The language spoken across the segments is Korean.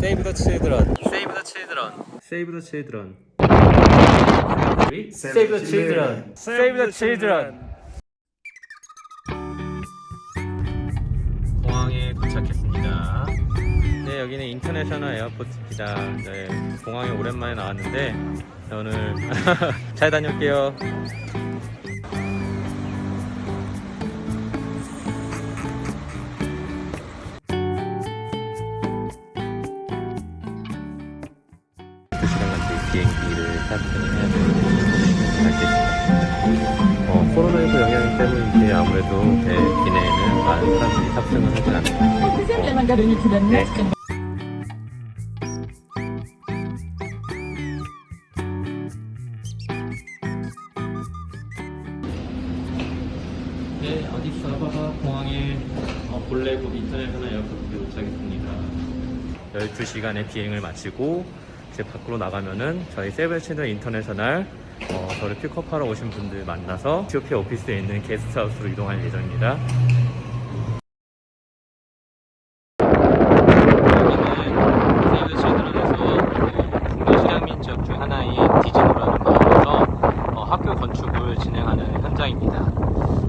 Save the children. Save the children. Save the children. Save the children. Save the children. 공항에 도착했습니다. 네, 여기는 인터내셔널 에어포트입니다. 네, 공항에 오랜만에 나왔는데 네, 오늘 잘 다녀올게요. 비행기를 탑승해야 되는지 알겠습니다. 어, 코로나19 영향 때문인지 아무래도 네, 기내에는 많은 사람들이 탑승을 하지 않았네. 네, 아디스아바바 공항에 어, 볼레고 International Airport에 도착했습니다. 12시간의 비행을 마치고 이제 밖으로 나가면은 저희 세븐치드 인터내셔널 어, 저를 픽업하러 오신 분들 만나서 티오피아 오피스에 있는 게스트하우스로 이동할 예정입니다. 여기는 세이브 칠드런에서 중도시장 민족 중 하나인 디즈니라는 곳에서 어, 학교 건축을 진행하는 현장입니다.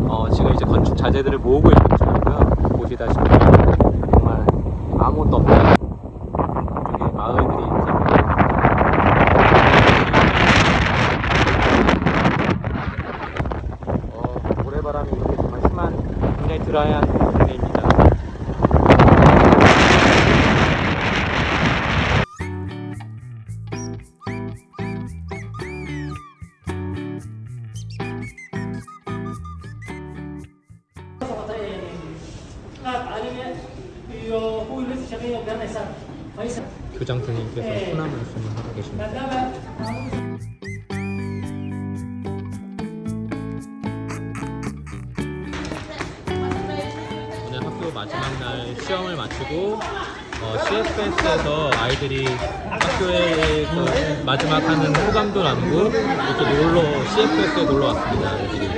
어, 지금 이제 건축 자재들을 모으고 있는 중이고요. 보시다시피 정말 아무것도 없는 쪽에 마을들이 있습니다. 어, 모래 바람이 이렇게 정말 심한 굉장히 드라이한 동네입니다. 교장 선생님께서 소나무 말씀을 하고 계십니다. 마지막 날 시험을 마치고 어, CFS에서 아이들이 학교에 그 마지막 하는 호감도 나누고 이렇게 놀러 CFS에 놀러 왔습니다. 애들이.